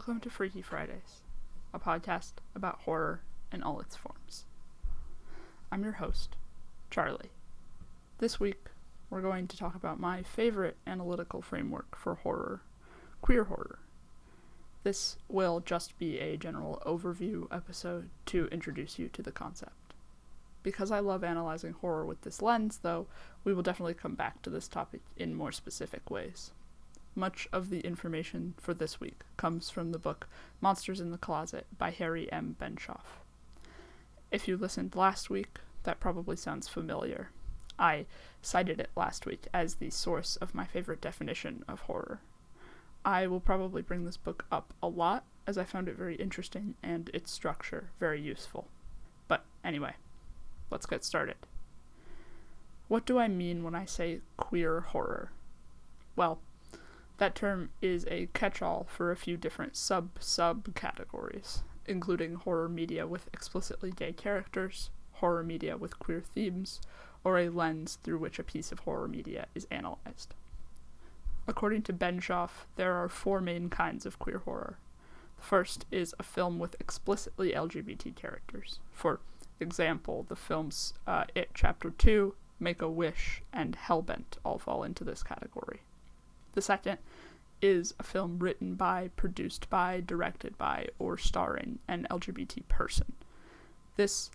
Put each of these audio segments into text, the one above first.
Welcome to Freaky Fridays, a podcast about horror in all its forms. I'm your host, Charlie. This week, we're going to talk about my favorite analytical framework for horror queer horror. This will just be a general overview episode to introduce you to the concept. Because I love analyzing horror with this lens, though, we will definitely come back to this topic in more specific ways. Much of the information for this week comes from the book Monsters in the Closet by Harry M. Benshoff. If you listened last week, that probably sounds familiar. I cited it last week as the source of my favorite definition of horror. I will probably bring this book up a lot as I found it very interesting and its structure very useful. But anyway, let's get started. What do I mean when I say queer horror? Well, that term is a catch all for a few different sub sub categories, including horror media with explicitly gay characters, horror media with queer themes, or a lens through which a piece of horror media is analyzed. According to Benshoff, there are four main kinds of queer horror. The first is a film with explicitly LGBT characters. For example, the films uh, It Chapter 2, Make a Wish, and Hellbent all fall into this category. The second is a film written by, produced by, directed by, or starring an LGBT person. This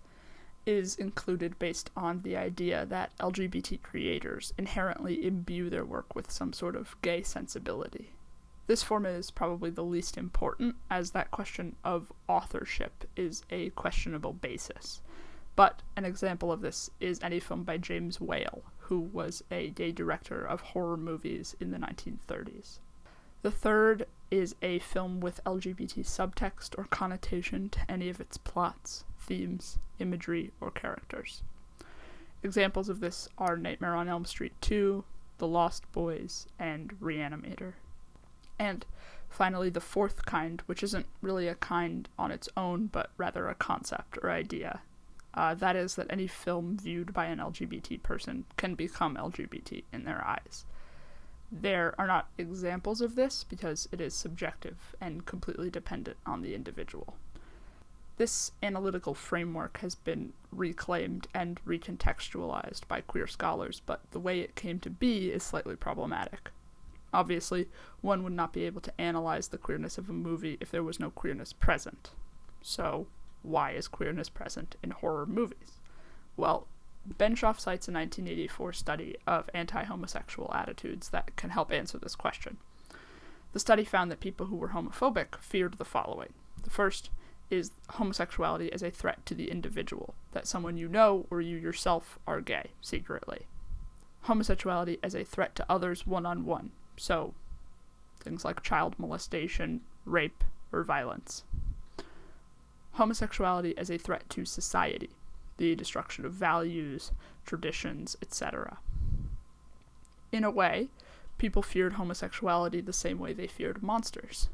is included based on the idea that LGBT creators inherently imbue their work with some sort of gay sensibility. This form is probably the least important, as that question of authorship is a questionable basis. But an example of this is any film by James Whale, who was a gay director of horror movies in the 1930s. The third is a film with LGBT subtext or connotation to any of its plots, themes, imagery, or characters. Examples of this are Nightmare on Elm Street 2, The Lost Boys, and Reanimator. And finally, the fourth kind, which isn't really a kind on its own, but rather a concept or idea. Uh, that is, that any film viewed by an LGBT person can become LGBT in their eyes. There are not examples of this because it is subjective and completely dependent on the individual. This analytical framework has been reclaimed and recontextualized by queer scholars, but the way it came to be is slightly problematic. Obviously, one would not be able to analyze the queerness of a movie if there was no queerness present. So, why is queerness present in horror movies? Well, Benshoff cites a 1984 study of anti homosexual attitudes that can help answer this question. The study found that people who were homophobic feared the following. The first is homosexuality as a threat to the individual, that someone you know or you yourself are gay secretly. Homosexuality as a threat to others one on one, so things like child molestation, rape, or violence. Homosexuality as a threat to society, the destruction of values, traditions, etc. In a way, people feared homosexuality the same way they feared monsters.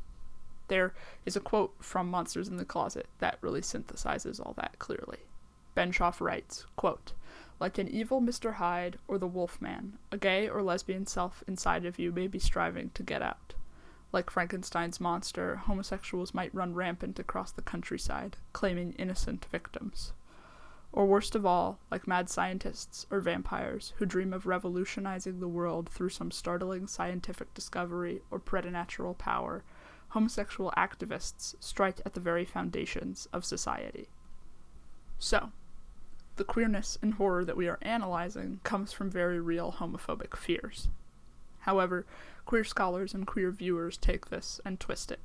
There is a quote from Monsters in the Closet that really synthesizes all that clearly. Benshoff writes, quote, like an evil Mr. Hyde or the Wolfman, a gay or lesbian self inside of you may be striving to get out. Like Frankenstein's monster, homosexuals might run rampant across the countryside, claiming innocent victims. Or worst of all, like mad scientists or vampires who dream of revolutionizing the world through some startling scientific discovery or preternatural power, homosexual activists strike at the very foundations of society. So, the queerness and horror that we are analyzing comes from very real homophobic fears. However, queer scholars and queer viewers take this and twist it.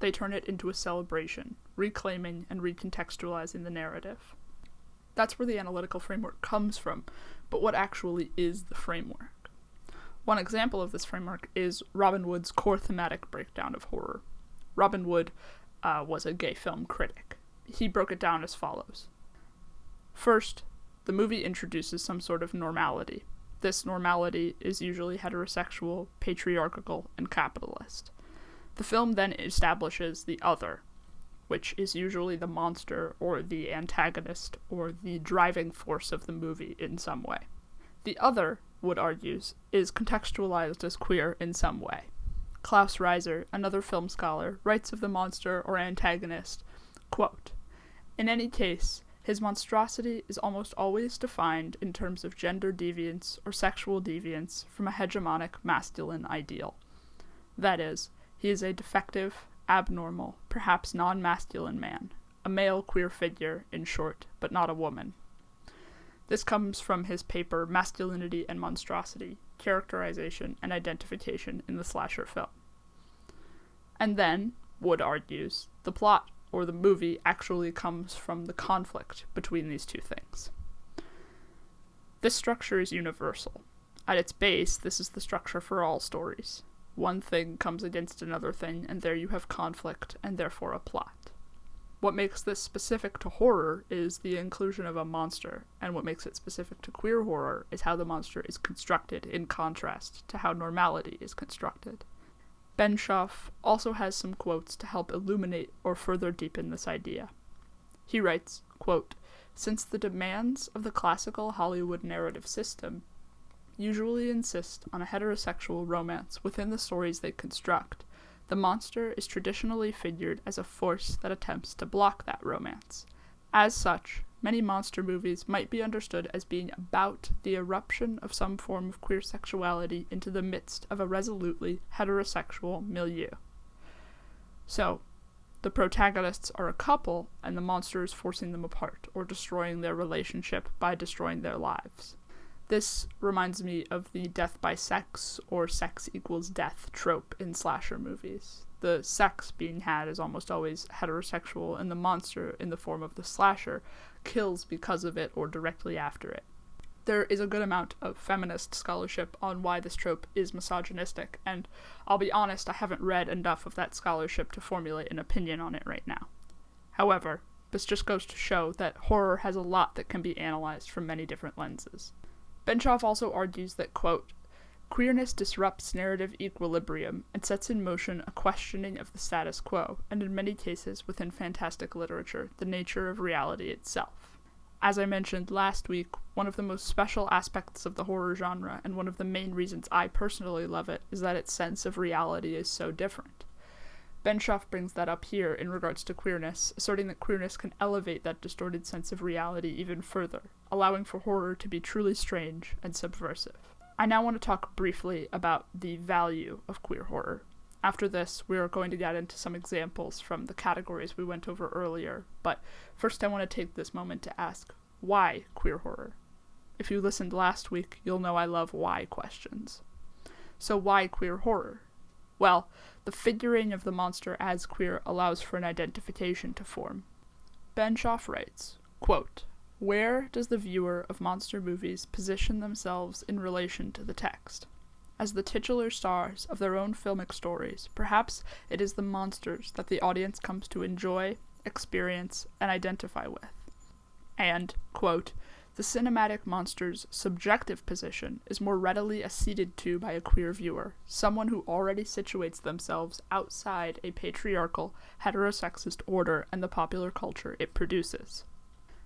They turn it into a celebration, reclaiming and recontextualizing the narrative. That's where the analytical framework comes from, but what actually is the framework? One example of this framework is Robin Wood's core thematic breakdown of horror. Robin Wood uh, was a gay film critic. He broke it down as follows First, the movie introduces some sort of normality. This normality is usually heterosexual, patriarchal, and capitalist. The film then establishes the other, which is usually the monster or the antagonist or the driving force of the movie in some way. The other, Wood argues, is contextualized as queer in some way. Klaus Rieser, another film scholar, writes of the monster or antagonist, quote, In any case, his monstrosity is almost always defined in terms of gender deviance or sexual deviance from a hegemonic masculine ideal. That is, he is a defective, abnormal, perhaps non masculine man, a male queer figure, in short, but not a woman. This comes from his paper Masculinity and Monstrosity Characterization and Identification in the Slasher Film. And then, Wood argues, the plot or the movie actually comes from the conflict between these two things. This structure is universal. At its base, this is the structure for all stories. One thing comes against another thing, and there you have conflict, and therefore a plot. What makes this specific to horror is the inclusion of a monster, and what makes it specific to queer horror is how the monster is constructed in contrast to how normality is constructed. Benshoff also has some quotes to help illuminate or further deepen this idea. He writes, quote, Since the demands of the classical Hollywood narrative system usually insist on a heterosexual romance within the stories they construct, the monster is traditionally figured as a force that attempts to block that romance. As such, many monster movies might be understood as being about the eruption of some form of queer sexuality into the midst of a resolutely heterosexual milieu. So, the protagonists are a couple, and the monster is forcing them apart or destroying their relationship by destroying their lives. This reminds me of the death by sex or sex equals death trope in slasher movies the sex being had is almost always heterosexual, and the monster, in the form of the slasher, kills because of it or directly after it. There is a good amount of feminist scholarship on why this trope is misogynistic, and I'll be honest, I haven't read enough of that scholarship to formulate an opinion on it right now. However, this just goes to show that horror has a lot that can be analyzed from many different lenses. Benshoff also argues that, quote, Queerness disrupts narrative equilibrium and sets in motion a questioning of the status quo, and in many cases within fantastic literature, the nature of reality itself. As I mentioned last week, one of the most special aspects of the horror genre, and one of the main reasons I personally love it, is that its sense of reality is so different. Benshoff brings that up here in regards to queerness, asserting that queerness can elevate that distorted sense of reality even further, allowing for horror to be truly strange and subversive. I now want to talk briefly about the value of queer horror. After this, we are going to get into some examples from the categories we went over earlier, but first I want to take this moment to ask why queer horror? If you listened last week, you'll know I love why questions. So, why queer horror? Well, the figuring of the monster as queer allows for an identification to form. Benshoff writes, quote, where does the viewer of monster movies position themselves in relation to the text? As the titular stars of their own filmic stories, perhaps it is the monsters that the audience comes to enjoy, experience, and identify with. And, quote, the cinematic monster's subjective position is more readily acceded to by a queer viewer, someone who already situates themselves outside a patriarchal, heterosexist order and the popular culture it produces.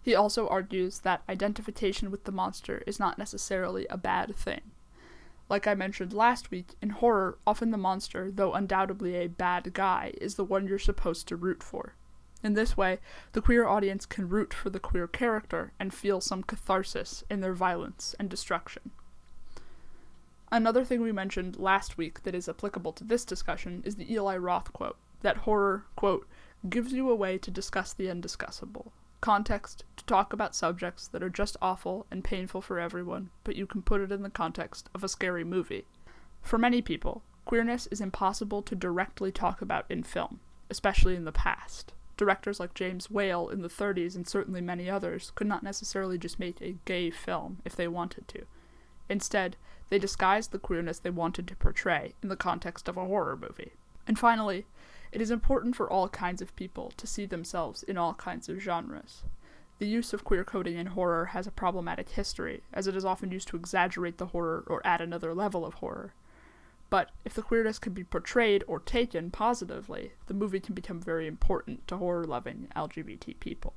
He also argues that identification with the monster is not necessarily a bad thing. Like I mentioned last week, in horror, often the monster, though undoubtedly a bad guy, is the one you're supposed to root for. In this way, the queer audience can root for the queer character and feel some catharsis in their violence and destruction. Another thing we mentioned last week that is applicable to this discussion is the Eli Roth quote that horror, quote, gives you a way to discuss the undiscussable, context to talk about subjects that are just awful and painful for everyone, but you can put it in the context of a scary movie. For many people, queerness is impossible to directly talk about in film, especially in the past. Directors like James Whale in the 30s and certainly many others could not necessarily just make a gay film if they wanted to. Instead, they disguised the queerness they wanted to portray in the context of a horror movie. And finally, it is important for all kinds of people to see themselves in all kinds of genres. The use of queer coding in horror has a problematic history, as it is often used to exaggerate the horror or add another level of horror. But if the queerness can be portrayed or taken positively, the movie can become very important to horror loving LGBT people.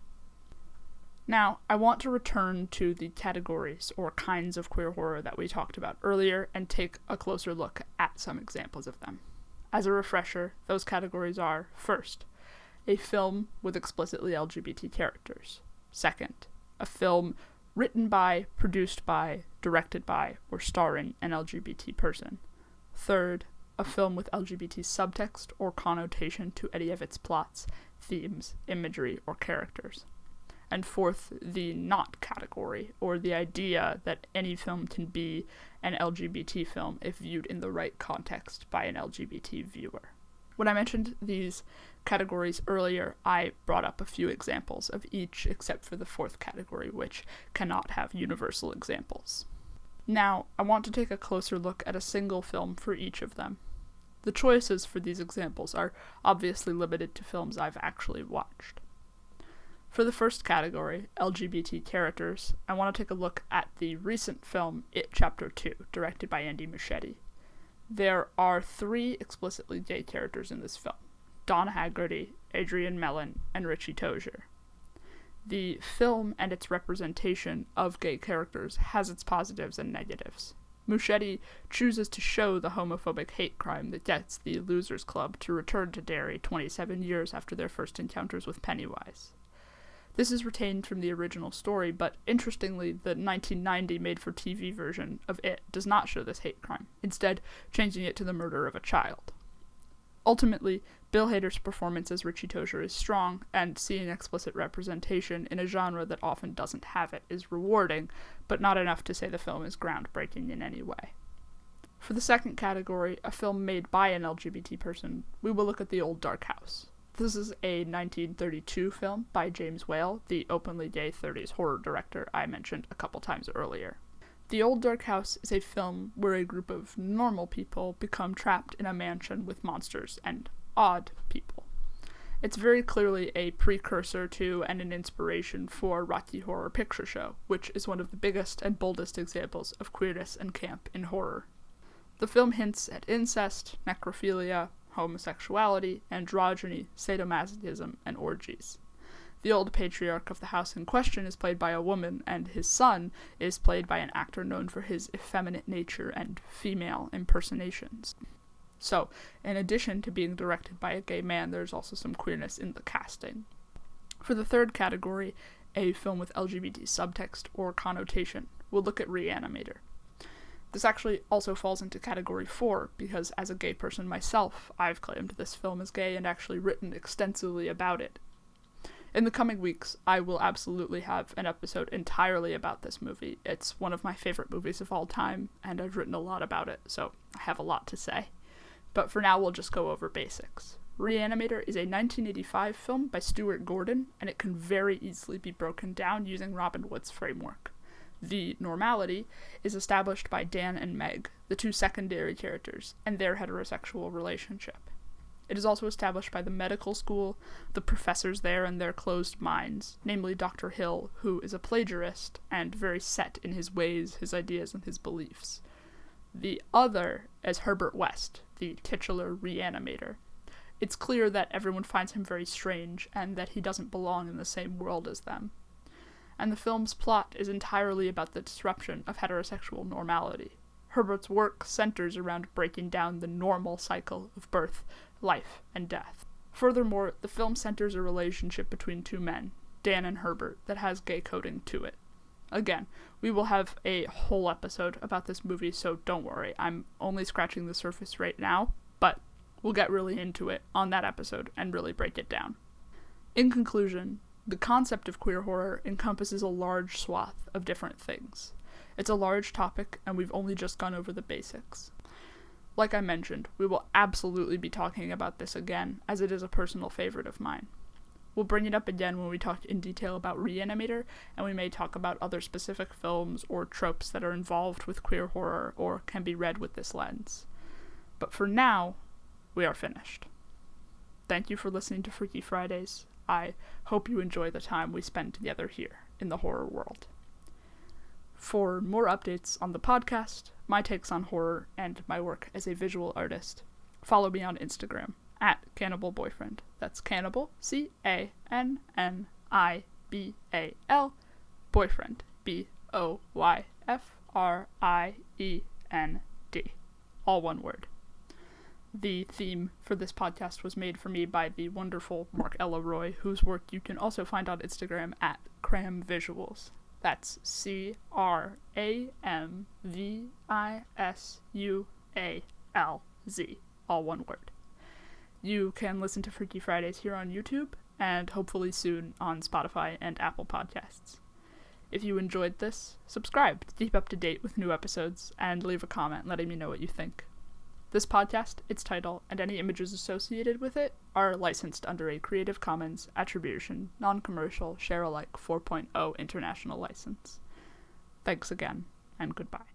Now, I want to return to the categories or kinds of queer horror that we talked about earlier and take a closer look at some examples of them. As a refresher, those categories are first, a film with explicitly LGBT characters. Second, a film written by, produced by, directed by, or starring an LGBT person. Third, a film with LGBT subtext or connotation to any of its plots, themes, imagery, or characters. And fourth, the not category, or the idea that any film can be an LGBT film if viewed in the right context by an LGBT viewer. When I mentioned these categories earlier, I brought up a few examples of each except for the fourth category, which cannot have universal examples. Now, I want to take a closer look at a single film for each of them. The choices for these examples are obviously limited to films I've actually watched. For the first category, LGBT characters, I want to take a look at the recent film It Chapter 2, directed by Andy Muschietti. There are three explicitly gay characters in this film Don Hagarty, Adrian Mellon, and Richie Tozier. The film and its representation of gay characters has its positives and negatives. Muschietti chooses to show the homophobic hate crime that gets the Losers Club to return to Derry 27 years after their first encounters with Pennywise. This is retained from the original story, but interestingly, the 1990 made for TV version of it does not show this hate crime, instead, changing it to the murder of a child. Ultimately, Bill Hader's performance as Richie Tozier is strong, and seeing explicit representation in a genre that often doesn't have it is rewarding, but not enough to say the film is groundbreaking in any way. For the second category, a film made by an LGBT person, we will look at The Old Dark House. This is a 1932 film by James Whale, the openly gay 30s horror director I mentioned a couple times earlier. The Old Dark House is a film where a group of normal people become trapped in a mansion with monsters and odd people. It's very clearly a precursor to and an inspiration for Rocky Horror Picture Show, which is one of the biggest and boldest examples of queerness and camp in horror. The film hints at incest, necrophilia, homosexuality, androgyny, sadomasochism, and orgies. The old patriarch of the house in question is played by a woman, and his son is played by an actor known for his effeminate nature and female impersonations. So, in addition to being directed by a gay man, there's also some queerness in the casting. For the third category, a film with LGBT subtext or connotation, we'll look at Reanimator. This actually also falls into category 4 because, as a gay person myself, I've claimed this film is gay and actually written extensively about it. In the coming weeks, I will absolutely have an episode entirely about this movie. It's one of my favorite movies of all time, and I've written a lot about it, so I have a lot to say. But for now, we'll just go over basics. Reanimator is a 1985 film by Stuart Gordon, and it can very easily be broken down using Robin Wood's framework the normality, is established by Dan and Meg, the two secondary characters, and their heterosexual relationship. It is also established by the medical school, the professors there and their closed minds, namely Dr. Hill, who is a plagiarist and very set in his ways, his ideas, and his beliefs. The other is Herbert West, the titular reanimator. It's clear that everyone finds him very strange and that he doesn't belong in the same world as them and the film's plot is entirely about the disruption of heterosexual normality. Herbert's work centers around breaking down the normal cycle of birth, life, and death. Furthermore, the film centers a relationship between two men, Dan and Herbert, that has gay coding to it. Again, we will have a whole episode about this movie, so don't worry. I'm only scratching the surface right now, but we'll get really into it on that episode and really break it down. In conclusion, the concept of queer horror encompasses a large swath of different things. It's a large topic, and we've only just gone over the basics. Like I mentioned, we will absolutely be talking about this again, as it is a personal favorite of mine. We'll bring it up again when we talk in detail about Reanimator, and we may talk about other specific films or tropes that are involved with queer horror or can be read with this lens. But for now, we are finished. Thank you for listening to Freaky Fridays, I hope you enjoy the time we spend together here in the horror world. For more updates on the podcast, my takes on horror, and my work as a visual artist, follow me on Instagram at Cannibal Boyfriend. That's Cannibal, C A N N I B A L, Boyfriend, B O Y F R I E N D. All one word. The theme for this podcast was made for me by the wonderful Mark Ella Roy, whose work you can also find on Instagram at Cram Visualz. That's C R A M V I S U A L Z, all one word. You can listen to Freaky Fridays here on YouTube and hopefully soon on Spotify and Apple Podcasts. If you enjoyed this, subscribe to keep up to date with new episodes and leave a comment letting me know what you think. This podcast, its title, and any images associated with it are licensed under a Creative Commons Attribution, Non Commercial, Share Alike 4.0 international license. Thanks again, and goodbye.